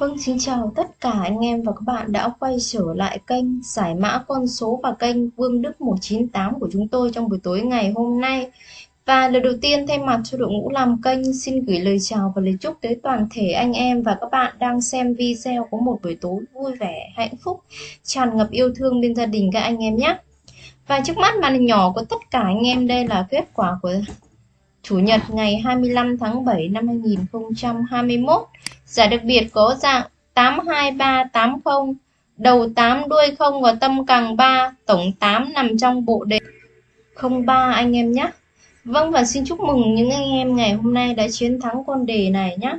Vâng, xin chào tất cả anh em và các bạn đã quay trở lại kênh giải mã con số và kênh Vương Đức 198 của chúng tôi trong buổi tối ngày hôm nay. Và lời đầu tiên thay mặt cho đội ngũ làm kênh xin gửi lời chào và lời chúc tới toàn thể anh em và các bạn đang xem video có một buổi tối vui vẻ, hạnh phúc, tràn ngập yêu thương bên gia đình các anh em nhé. Và trước mắt màn hình nhỏ của tất cả anh em đây là kết quả của Chủ nhật ngày 25 tháng 7 năm 2021. Giải đặc biệt có dạng 82380, đầu 8 đuôi 0 và tâm càng 3, tổng 8 nằm trong bộ đề 03 anh em nhé. Vâng và xin chúc mừng những anh em ngày hôm nay đã chiến thắng con đề này nhé.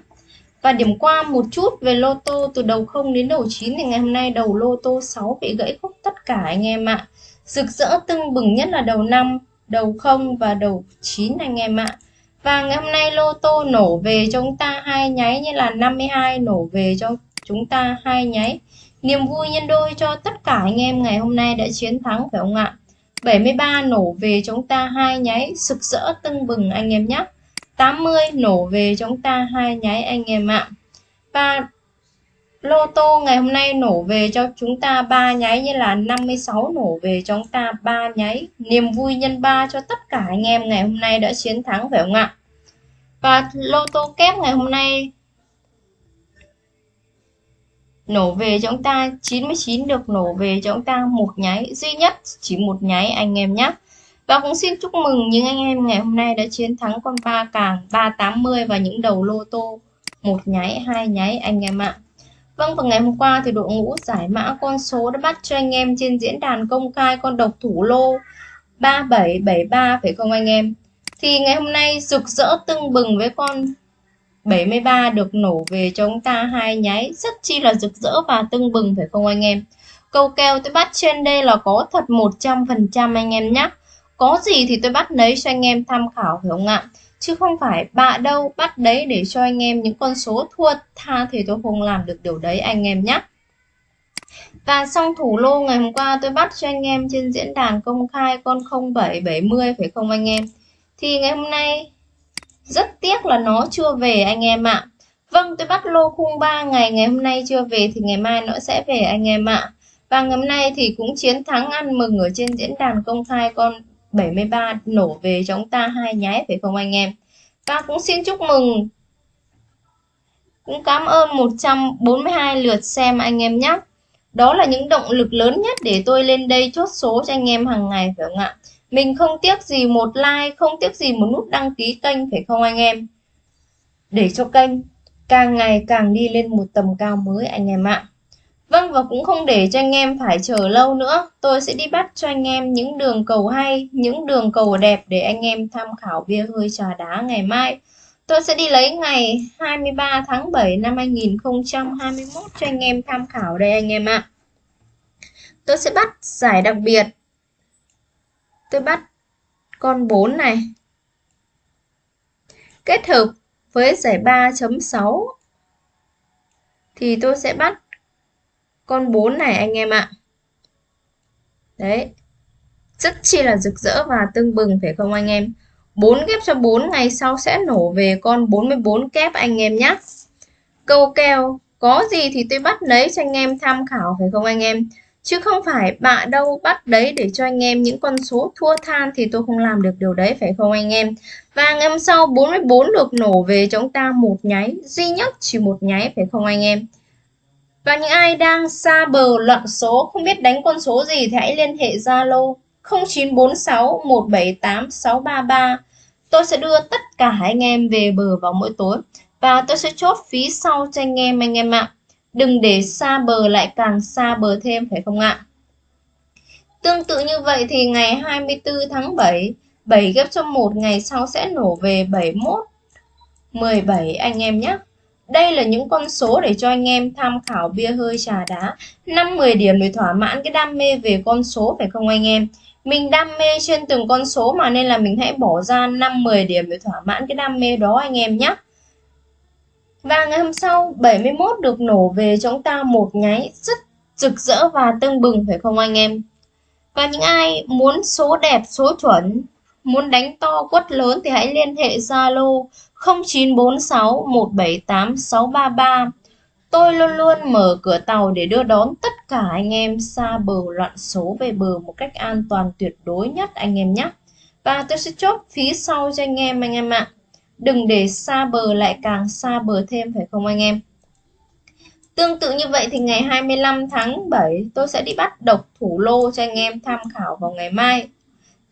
Và điểm qua một chút về lô tô từ đầu 0 đến đầu 9 thì ngày hôm nay đầu lô tô 6 bị gãy khúc tất cả anh em ạ. Rực rỡ tưng bừng nhất là đầu 5, đầu 0 và đầu 9 anh em ạ. Và ngày hôm nay lô tô nổ về cho chúng ta hai nháy như là 52 nổ về cho chúng ta hai nháy. Niềm vui nhân đôi cho tất cả anh em ngày hôm nay đã chiến thắng, phải không ạ? 73 nổ về chúng ta hai nháy, sực rỡ tưng bừng anh em nhé. 80 nổ về chúng ta hai nháy anh em ạ. Và lô tô ngày hôm nay nổ về cho chúng ta ba nháy như là 56 nổ về cho chúng ta ba nháy. Niềm vui nhân ba cho tất cả anh em ngày hôm nay đã chiến thắng, phải không ạ? Và lô tô kép ngày hôm nay nổ về cho chúng ta 99 được nổ về cho chúng ta một nháy. Duy nhất chỉ một nháy anh em nhé. Và cũng xin chúc mừng những anh em ngày hôm nay đã chiến thắng con ba càng 380 và những đầu lô tô một nháy, hai nháy anh em ạ. Vâng, vào ngày hôm qua thì đội ngũ giải mã con số đã bắt cho anh em trên diễn đàn công khai con độc thủ lô 3773 phải không anh em? Thì ngày hôm nay rực rỡ tưng bừng với con 73 được nổ về cho chúng ta hai nháy rất chi là rực rỡ và tưng bừng phải không anh em? Câu kèo tôi bắt trên đây là có thật 100% anh em nhé. Có gì thì tôi bắt lấy cho anh em tham khảo phải không ạ? Chứ không phải bạ đâu, bắt đấy để cho anh em những con số thua tha thì tôi không làm được điều đấy, anh em nhé và xong thủ lô ngày hôm qua tôi bắt cho anh em trên diễn đàn công khai con 0770 phải không anh em. Thì ngày hôm nay rất tiếc là nó chưa về anh em ạ. Vâng tôi bắt lô khung 3 ngày ngày hôm nay chưa về thì ngày mai nó sẽ về anh em ạ. Và ngày hôm nay thì cũng chiến thắng ăn mừng ở trên diễn đàn công khai con 73 nổ về cho chúng ta hai nháy phải không anh em? Và cũng xin chúc mừng. Cũng cảm ơn 142 lượt xem anh em nhé. Đó là những động lực lớn nhất để tôi lên đây chốt số cho anh em hàng ngày, phải không ạ? Mình không tiếc gì một like, không tiếc gì một nút đăng ký kênh, phải không anh em? Để cho kênh càng ngày càng đi lên một tầm cao mới, anh em ạ. Vâng và cũng không để cho anh em phải chờ lâu nữa, tôi sẽ đi bắt cho anh em những đường cầu hay, những đường cầu đẹp để anh em tham khảo bia hơi trà đá ngày mai. Tôi sẽ đi lấy ngày 23 tháng 7 năm 2021 cho anh em tham khảo đây anh em ạ. Tôi sẽ bắt giải đặc biệt. Tôi bắt con 4 này. Kết hợp với giải 3.6 thì tôi sẽ bắt con 4 này anh em ạ. Đấy. Rất chi là rực rỡ và tương bừng phải không anh em? 4 kép cho 4 ngày sau sẽ nổ về con 44 kép anh em nhé. Câu kèo có gì thì tôi bắt lấy cho anh em tham khảo phải không anh em? Chứ không phải bạ đâu bắt đấy để cho anh em những con số thua than thì tôi không làm được điều đấy phải không anh em? Và ngày hôm sau 44 được nổ về cho chúng ta một nháy, duy nhất chỉ một nháy phải không anh em? Và những ai đang xa bờ loạn số không biết đánh con số gì thì hãy liên hệ Zalo 0946 178 633. Tôi sẽ đưa tất cả anh em về bờ vào mỗi tối và tôi sẽ chốt phí sau cho anh em anh em ạ. Đừng để xa bờ lại càng xa bờ thêm phải không ạ? Tương tự như vậy thì ngày 24 tháng 7, 7 ghép cho 1 ngày sau sẽ nổ về 71 17 anh em nhé. Đây là những con số để cho anh em tham khảo bia hơi trà đá. 5-10 điểm để thỏa mãn cái đam mê về con số phải không anh em? Mình đam mê trên từng con số mà nên là mình hãy bỏ ra 5-10 điểm để thỏa mãn cái đam mê đó anh em nhé Và ngày hôm sau 71 được nổ về cho chúng ta một nháy rất rực rỡ và tưng bừng phải không anh em? Và những ai muốn số đẹp, số chuẩn Muốn đánh to quất lớn thì hãy liên hệ Zalo 0946 178 633. Tôi luôn luôn mở cửa tàu để đưa đón tất cả anh em xa bờ loạn số về bờ một cách an toàn tuyệt đối nhất anh em nhé. Và tôi sẽ chốt phía sau cho anh em anh em ạ. Đừng để xa bờ lại càng xa bờ thêm, phải không anh em? Tương tự như vậy thì ngày 25 tháng 7 tôi sẽ đi bắt độc thủ lô cho anh em tham khảo vào ngày mai.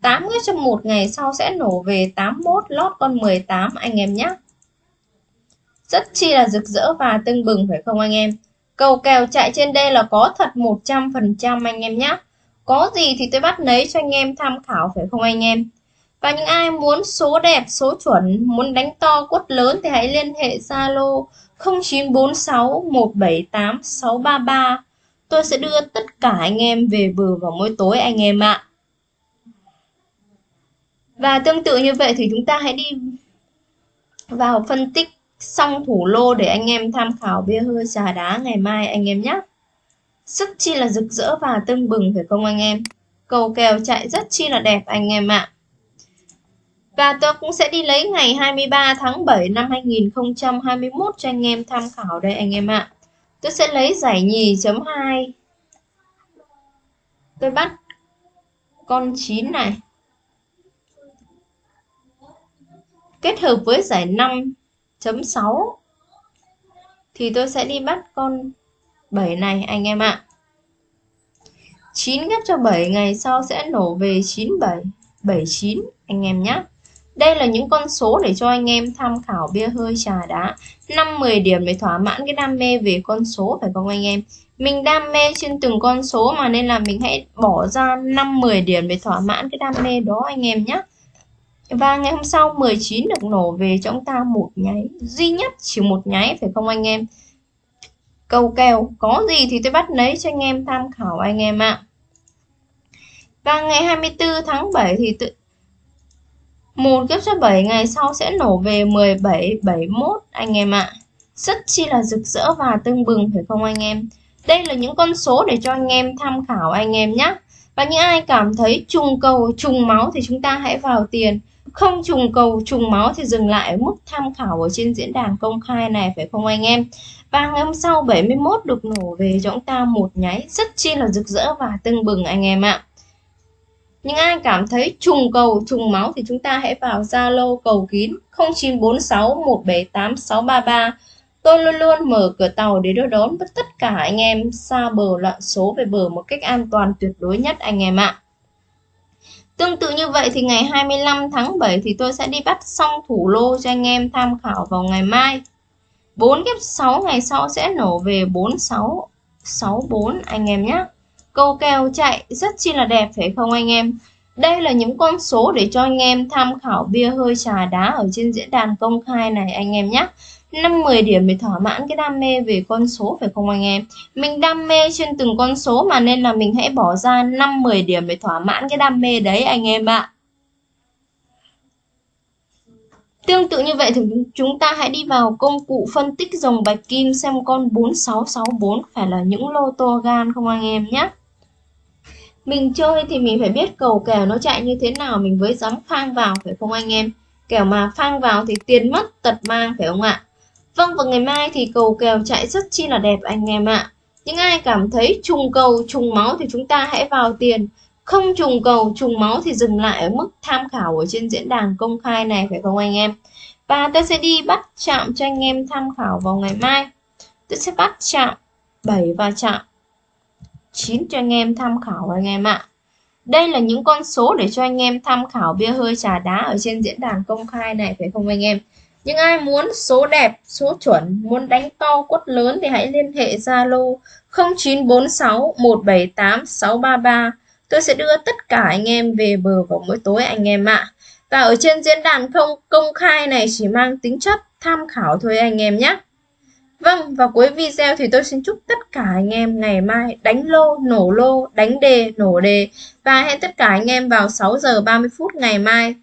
8 ngày trong một ngày sau sẽ nổ về 81 lót con 18 anh em nhé. Rất chi là rực rỡ và tưng bừng phải không anh em? Cầu kèo chạy trên đây là có thật 100% anh em nhé. Có gì thì tôi bắt lấy cho anh em tham khảo phải không anh em? Và những ai muốn số đẹp, số chuẩn, muốn đánh to quất lớn thì hãy liên hệ Zalo 0946 178 633. Tôi sẽ đưa tất cả anh em về bờ vào mỗi tối anh em ạ. Và tương tự như vậy thì chúng ta hãy đi vào phân tích xong thủ lô để anh em tham khảo bia hơi trà đá ngày mai anh em nhé. Rất chi là rực rỡ và tưng bừng, phải không anh em? Cầu kèo chạy rất chi là đẹp anh em ạ. Và tôi cũng sẽ đi lấy ngày 23 tháng 7 năm 2021 cho anh em tham khảo đây anh em ạ. Tôi sẽ lấy giải nhì chấm 2. Tôi bắt con 9 này. Kết hợp với giải 5.6 thì tôi sẽ đi bắt con 7 này, anh em ạ. 9 ghép cho 7 ngày sau sẽ nổ về 97 79 anh em nhé. Đây là những con số để cho anh em tham khảo bia hơi trà đá 5-10 điểm để thỏa mãn cái đam mê về con số, phải không anh em Mình đam mê trên từng con số mà, nên là mình hãy bỏ ra 5-10 điểm để thỏa mãn cái đam mê đó, anh em nhé và ngày hôm sau 19 được nổ về cho chúng ta một nháy. Duy nhất chỉ một nháy, phải không anh em? Cầu kèo có gì thì tôi bắt lấy cho anh em tham khảo anh em ạ. Và ngày 24 tháng 7 thì tự một kiếp số 7 ngày sau sẽ nổ về 17 71 anh em ạ. Rất chi là rực rỡ và tưng bừng, phải không anh em? Đây là những con số để cho anh em tham khảo anh em nhé và những ai cảm thấy trùng cầu, trùng máu thì chúng ta hãy vào tiền không trùng cầu, trùng máu thì dừng lại ở mức tham khảo ở trên diễn đàn công khai này, phải không anh em và ngày hôm sau 71 được nổ về cho chúng ta một nháy rất chi là rực rỡ và tưng bừng anh em ạ những ai cảm thấy trùng cầu, trùng máu thì chúng ta hãy vào Zalo cầu kín 0946178633. Tôi luôn luôn mở cửa tàu để đưa đón tất cả anh em xa bờ loạn số về bờ một cách an toàn tuyệt đối nhất anh em ạ. Tương tự như vậy thì ngày 25 tháng 7 thì tôi sẽ đi bắt xong thủ lô cho anh em tham khảo vào ngày mai. 4 ghép 6 ngày sau sẽ nổ về 46 64 anh em nhé. Câu kèo chạy rất chi là đẹp, phải không anh em? Đây là những con số để cho anh em tham khảo bia hơi trà đá ở trên diễn đàn công khai này anh em nhé. 5-10 điểm để thỏa mãn cái đam mê về con số, phải không anh em? Mình đam mê trên từng con số mà nên là mình hãy bỏ ra 5-10 điểm để thỏa mãn cái đam mê đấy, anh em ạ. Tương tự như vậy thì chúng ta hãy đi vào công cụ phân tích dòng bạch kim xem con 4664 phải là những lô tô gan không anh em nhé. Mình chơi thì mình phải biết cầu kèo nó chạy như thế nào, mình mới dám phang vào, phải không anh em? Kẻo mà phang vào thì tiền mất tật mang, phải không ạ? Vâng và ngày mai thì cầu kèo chạy rất chi là đẹp anh em ạ. Những ai cảm thấy trùng cầu, trùng máu thì chúng ta hãy vào tiền. Không trùng cầu, trùng máu thì dừng lại ở mức tham khảo ở trên diễn đàn công khai này, phải không anh em? Và tôi sẽ đi bắt chạm cho anh em tham khảo vào ngày mai. Tôi sẽ bắt chạm 7 và chạm 9 cho anh em tham khảo anh em ạ. Đây là những con số để cho anh em tham khảo bia hơi trà đá ở trên diễn đàn công khai này, phải không anh em? Những ai muốn số đẹp số chuẩn muốn đánh to quất lớn thì hãy liên hệ Zalo 0946 178 633 tôi sẽ đưa tất cả anh em về bờ vào mỗi tối anh em ạ. Và ở trên diễn đàn không công khai này chỉ mang tính chất tham khảo thôi anh em nhé. Vâng, và cuối video thì tôi xin chúc tất cả anh em ngày mai đánh lô, nổ lô, đánh đề, nổ đề. Và hẹn tất cả anh em vào 6 giờ 30 phút ngày mai.